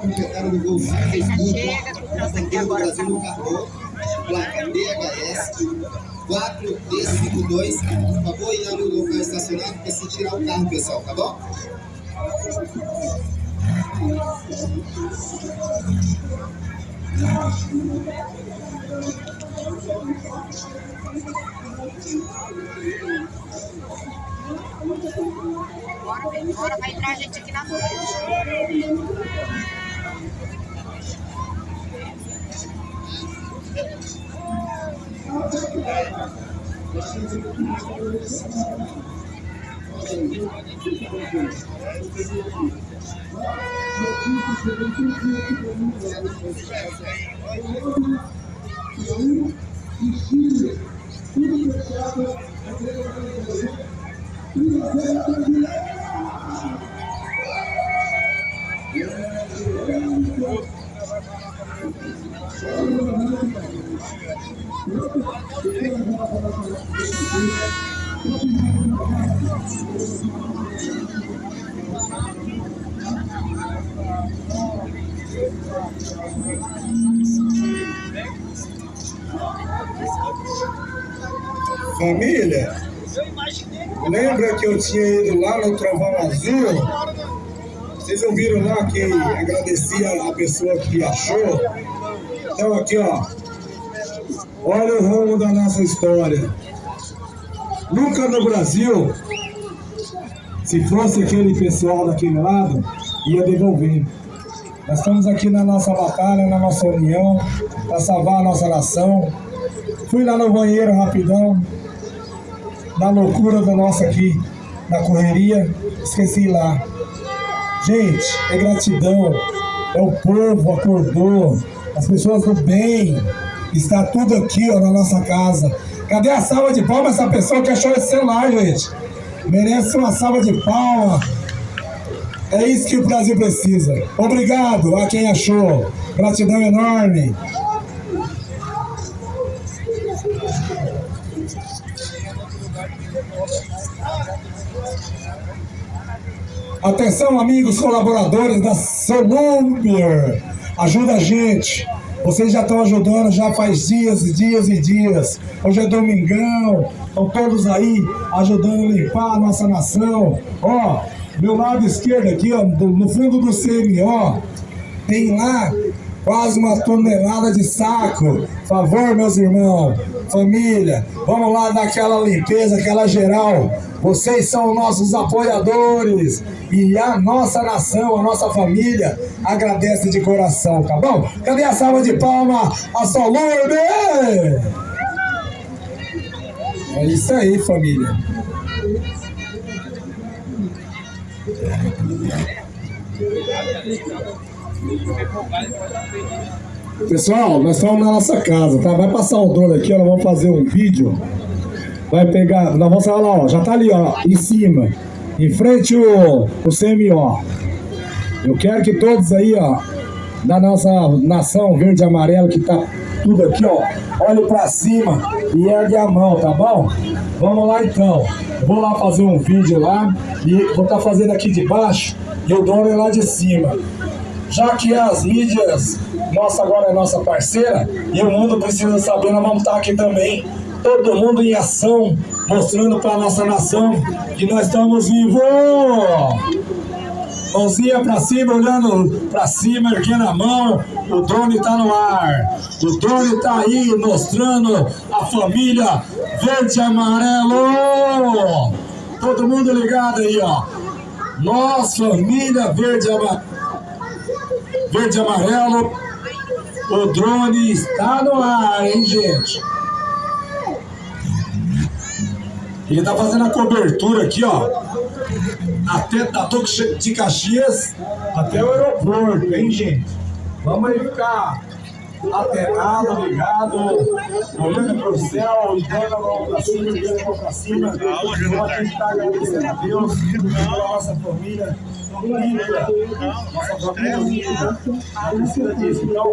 gol 51, na bandeira do Brasil no cartão, placa DHS 4D52. Por favor, ir no local estacionado para se tirar o carro, pessoal, tá bom? Agora vai entrar a gente aqui na frente. Tudo que eu faço é Família, lembra que eu tinha ido lá no Trovão Azul? Vocês ouviram lá que agradecia a pessoa que achou? Então aqui, ó. Olha o rumo da nossa história. Nunca no Brasil, se fosse aquele pessoal daquele lado, ia devolver. Nós estamos aqui na nossa batalha, na nossa união, para salvar a nossa nação. Fui lá no banheiro rapidão, na loucura da nossa aqui, na correria, esqueci lá. Gente, é gratidão, é o povo acordou, as pessoas do bem, está tudo aqui ó, na nossa casa. Cadê a salva de palmas essa pessoa que achou esse celular, gente? Merece uma salva de palmas. É isso que o Brasil precisa. Obrigado a quem achou. Gratidão enorme. Atenção, amigos colaboradores da Solumber. Ajuda a gente. Vocês já estão ajudando já faz dias e dias e dias. Hoje é domingão. Estão todos aí ajudando a limpar a nossa nação. Ó, meu lado esquerdo aqui, ó, no fundo do CMO, tem lá quase uma tonelada de saco. Favor, meus irmãos, família, vamos lá dar aquela limpeza, aquela geral. Vocês são nossos apoiadores e a nossa nação, a nossa família agradece de coração, tá bom? Cadê a salva de palma? A Solurbe! É isso aí, família. Pessoal, nós estamos na nossa casa, tá? Vai passar o drone aqui, nós vamos fazer um vídeo. Vai pegar, nós vamos falar lá, ó, já tá ali, ó, em cima. Em frente o, o CMO. Eu quero que todos aí, ó, da nossa nação verde e amarelo, que tá tudo aqui, ó, olhe pra cima e ergue a mão, tá bom? Vamos lá então. Vou lá fazer um vídeo lá e vou estar tá fazendo aqui de baixo e o drone lá de cima. Já que as mídias, nossa agora é nossa parceira, e o mundo precisa saber, nós vamos estar aqui também, todo mundo em ação, mostrando para a nossa nação que nós estamos vivos. Mãozinha para cima, olhando para cima, erguendo a mão. O drone está no ar. O drone está aí mostrando a família verde e amarelo. Todo mundo ligado aí, ó. Nossa família verde e amarelo verde e amarelo. O drone está no ar, hein, gente? Ele tá fazendo a cobertura aqui, ó. Até da Toque de Caxias até o aeroporto, hein, gente? Vamos aí ficar lateral, ligado, olhando para o céu, olhando a mão para cima, olhando a para cima. A gente está agradecendo a Deus pela nossa família Então,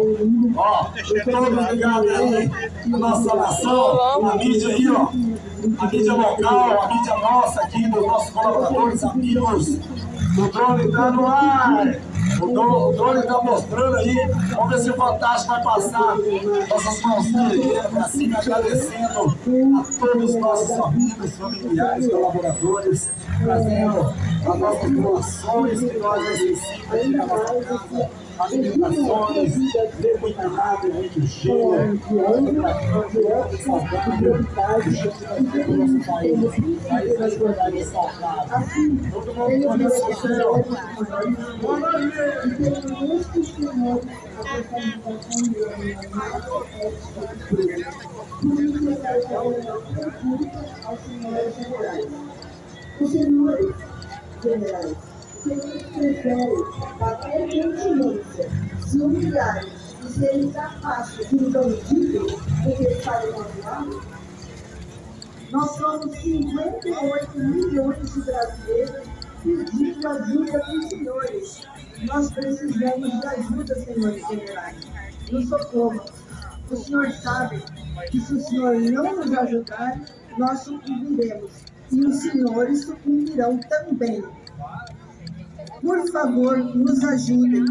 ó, todos ligados aí, nossa nação, a mídia aí, ó, a mídia local, a mídia nossa aqui, dos nossos colaboradores, amigos, o drone está no ar. O drone, o drone tá mostrando aí. Vamos ver se o Fantástico vai passar nossas mãozinhas pra cima, agradecendo a todos os nossos amigos, familiares, colaboradores, trazendo as nossas doações que nós necessitamos na nossa casa alimentações, determinado, muito cheia, Aí vai guardar essa casa. Todo mundo. Boa noite. Os senhores generais que eles preferem bater continência, se humilharem e serem capazes de um bandido do que estarem magoados? Nós somos 58 milhões de brasileiros pedindo ajuda dos senhores. Nós precisamos de ajuda, senhores generais. Nos socorro. O senhor sabe que se o senhor não nos ajudar, nós sucumbiremos. E os senhores sucumbirão também. Por favor, nos ajudem.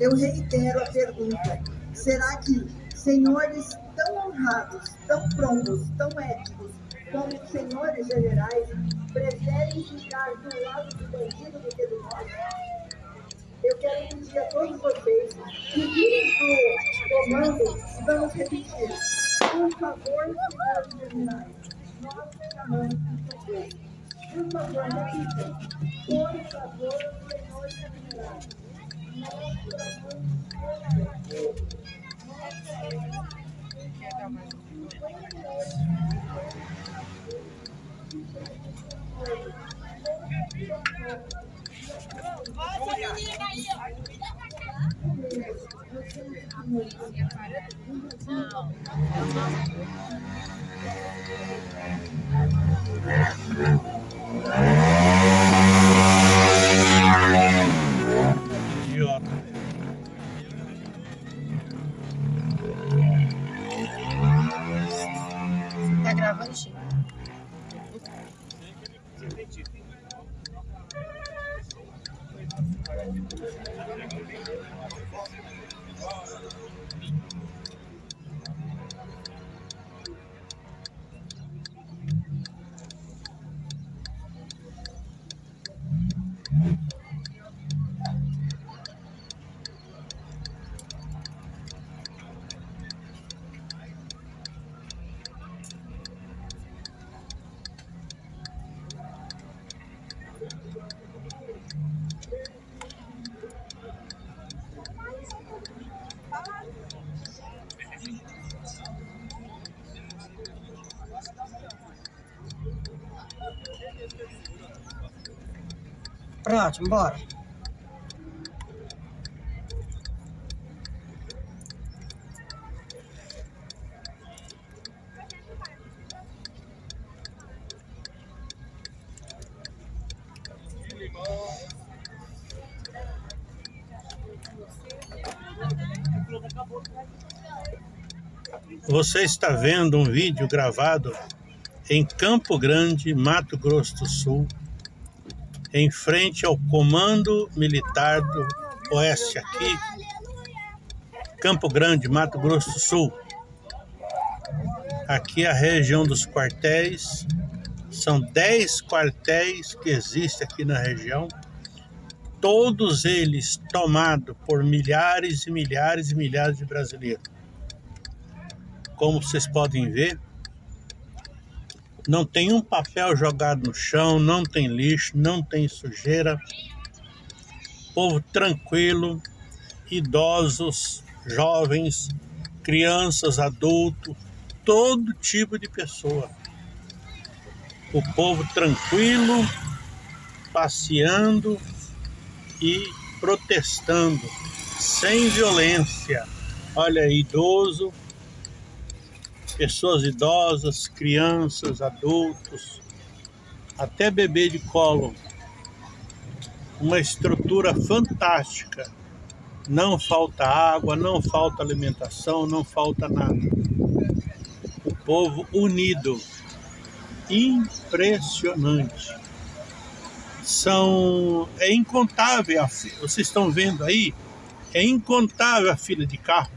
Eu reitero a pergunta: será que senhores tão honrados, tão prontos, tão éticos, como os senhores generais, preferem ficar do lado do bandido do que do nosso? Eu quero pedir a todos vocês que virem do comando vamos repetir. Por favor, senhores generais, nós chamamos de Pronto, bora. Você está vendo um vídeo gravado em Campo Grande, Mato Grosso do Sul, em frente ao Comando Militar do Oeste aqui, Campo Grande, Mato Grosso do Sul. Aqui é a região dos quartéis, são 10 quartéis que existem aqui na região, todos eles tomados por milhares e milhares e milhares de brasileiros. Como vocês podem ver, não tem um papel jogado no chão, não tem lixo, não tem sujeira. Povo tranquilo, idosos, jovens, crianças, adultos, todo tipo de pessoa. O povo tranquilo, passeando e protestando, sem violência. Olha, idoso, pessoas idosas, crianças, adultos, até bebê de colo. Uma estrutura fantástica. Não falta água, não falta alimentação, não falta nada. O povo unido. Impressionante. São, é incontável, a fi- vocês estão vendo aí, é incontável a fila de carro.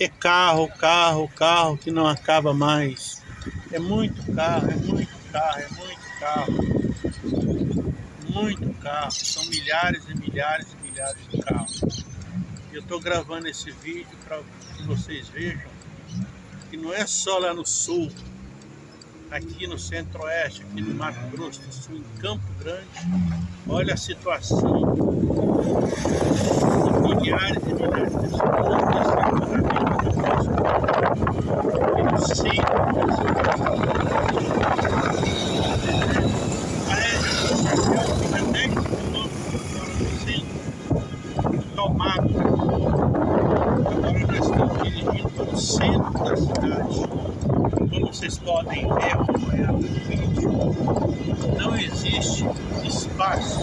É carro, carro, carro que não acaba mais. É muito carro, é muito carro, é muito carro. Muito carro. São milhares e milhares e milhares de carros. Eu estou gravando esse vídeo para que vocês vejam que não é só lá no sul, aqui no centro-oeste, aqui no Mato Grosso do Sul, em Campo Grande, olha a situação de milhares e milhares de pessoas nesse centro Parece que fica 10 quilômetros fora do centro, tomado. Agora nós estamos dirigindo para o centro da cidade. Como vocês podem ver, acompanhar no vídeo, não existe espaço,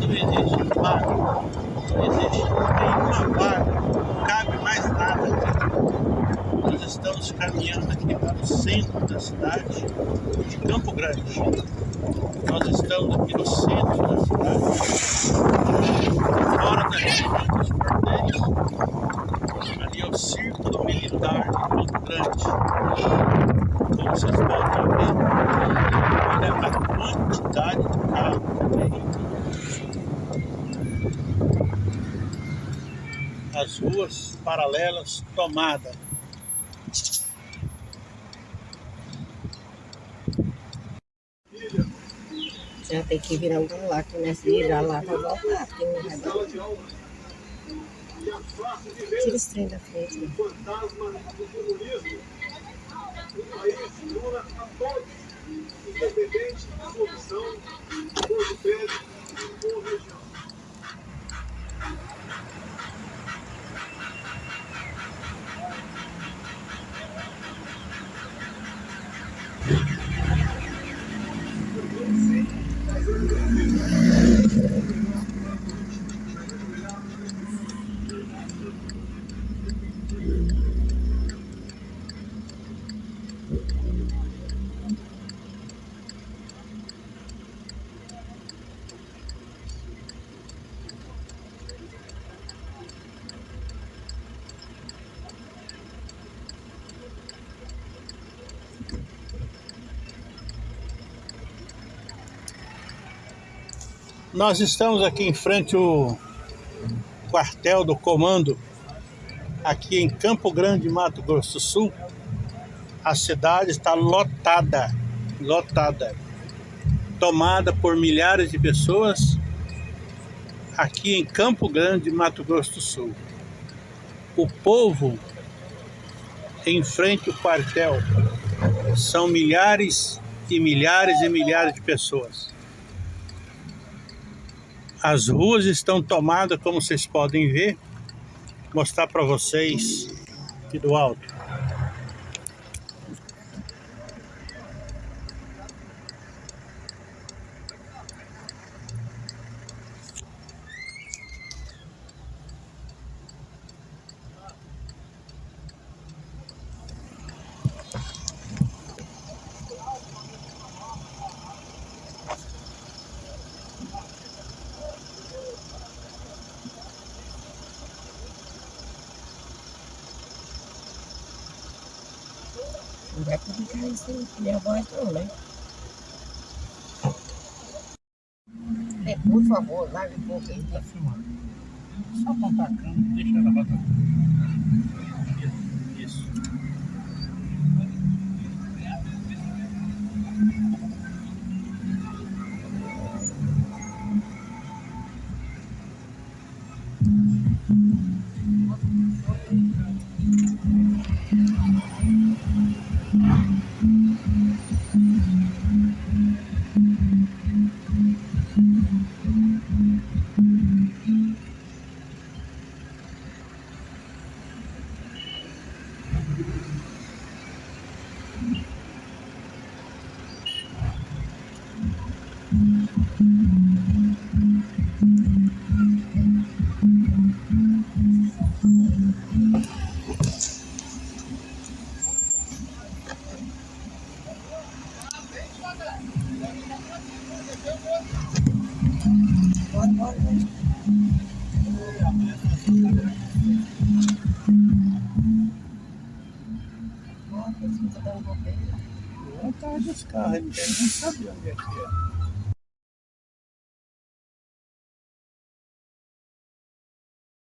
não não existe nenhuma vaga, não cabe mais nada. Nós estamos caminhando aqui para o centro da cidade de Campo Grande. Nós estamos aqui no centro da cidade, fora da região dos quartéis. Ali é o Círculo Militar de Campo Grande. Como vocês podem ver, olha a quantidade de carro que tem. As ruas paralelas tomadas. Já tem que virar um lá, que nessa virar lá pra voltar, porque não vai dar. Tira esse trem da frente. né? fantasma do comunismo, o país jura a todos, independente da solução, Nós estamos aqui em frente ao quartel do comando, aqui em Campo Grande, Mato Grosso do Sul. A cidade está lotada, lotada, tomada por milhares de pessoas aqui em Campo Grande, Mato Grosso do Sul. O povo em frente ao quartel são milhares e milhares e milhares de pessoas. As ruas estão tomadas, como vocês podem ver. Vou mostrar para vocês aqui do alto. Não vai publicar isso aí, minha voz não, né? É, por favor, larga um pouco aí. Tá filmando. Só apontar a câmera, deixa ela rodar. Ele tá ele não sabe onde é que é.